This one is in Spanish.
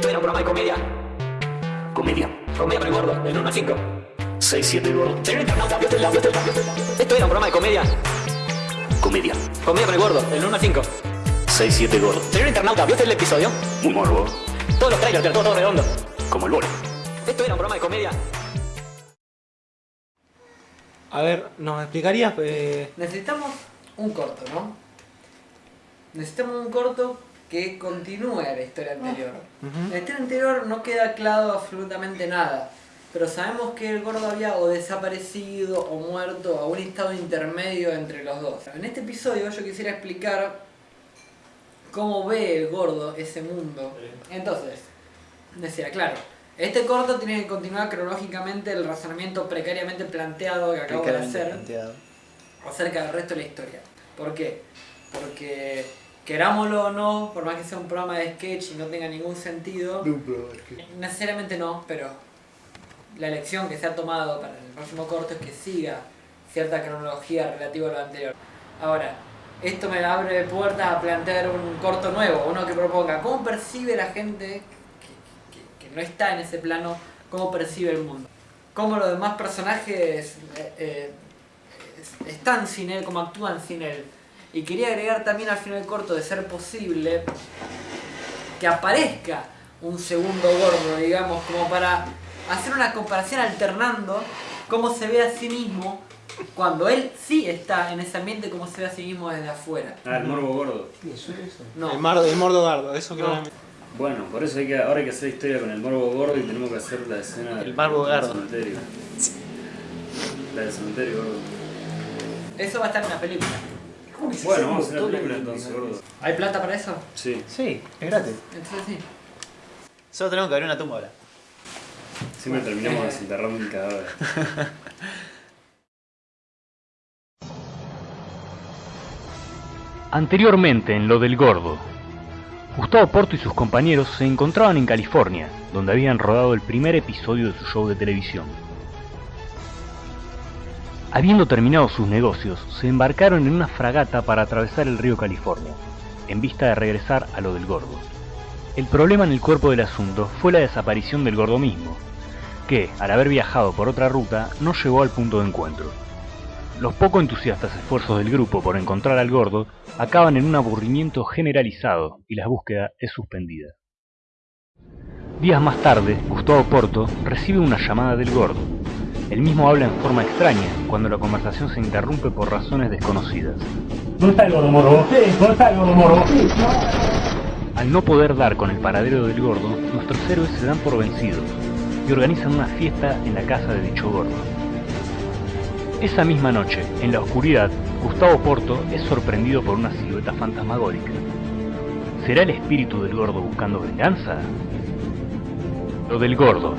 Esto era un programa de comedia. Comedia. Comedia para el gordo, del 1 al 5. 6-7 gordo. Señor internauta, ¿vio usted la- vio usted la- Esto era un programa de comedia. Comedia. Comedia para el gordo, del 1 al 5. 6-7 gordo. Señor internauta, ¿vio el episodio? Un morbo. Todos los trailers, todo, todo redondo. Como el bolo. Esto era un programa de comedia. A ver, ¿nos explicarías? eh, Necesitamos un corto, ¿no? Necesitamos un corto que continúe la historia anterior. En la historia anterior no queda claro absolutamente nada, pero sabemos que el gordo había o desaparecido o muerto o un estado intermedio entre los dos. En este episodio yo quisiera explicar cómo ve el gordo ese mundo. Entonces, decía, claro, este corto tiene que continuar cronológicamente el razonamiento precariamente planteado que acabo de hacer planteado. acerca del resto de la historia. ¿Por qué? Porque querámoslo o no, por más que sea un programa de sketch y no tenga ningún sentido, necesariamente no, pero la elección que se ha tomado para el próximo corto es que siga cierta cronología relativa a lo anterior. Ahora, esto me abre puertas a plantear un corto nuevo, uno que proponga cómo percibe la gente que, que- que no está en ese plano, cómo percibe el mundo. Cómo los demás personajes eh, eh, es- están sin él, cómo actúan sin él. Y quería agregar también al final del corto, de ser posible, que aparezca un segundo gordo, digamos, como para hacer una comparación alternando cómo se ve a sí mismo cuando él sí está en ese ambiente, cómo se ve a sí mismo desde afuera. Ah, el morbo gordo. No, El, mar, el mordo gardo, eso No. claramente. Bueno, por eso hay que, ahora hay que hacer historia con el morbo gordo y tenemos que hacer la escena El del- morbo del gordo. cementerio. La del cementerio gordo. eso va a estar en la película. Bueno, vamos a hacer la película entonces, gordo. ¿Hay plata para eso? Sí, Sí, es gratis. Entonces sí. Solo tenemos que abrir una tumba ahora. siempre terminamos desenterrando un cadáver. Anteriormente en lo del gordo, Gustavo Porto y sus compañeros se encontraban en California, donde habían rodado el primer episodio de su show de televisión. Habiendo terminado sus negocios, se embarcaron en una fragata para atravesar el río California, en vista de regresar a lo del gordo. El problema en el cuerpo del asunto fue la desaparición del gordo mismo, que, al haber viajado por otra ruta, no llegó al punto de encuentro. Los poco entusiastas esfuerzos del grupo por encontrar al gordo acaban en un aburrimiento generalizado y la búsqueda es suspendida. Días más tarde, Gustavo Porto recibe una llamada del gordo. El mismo habla en forma extraña cuando la conversación se interrumpe por razones desconocidas. ¿Dónde está el gordo moro? ¿Dónde está el gordo moro? Al no poder dar con el paradero del gordo, nuestros héroes se dan por vencidos y organizan una fiesta en la casa de dicho gordo. Esa misma noche, en la oscuridad, Gustavo Porto es sorprendido por una silueta fantasmagórica. ¿Será el espíritu del gordo buscando venganza? Lo del gordo,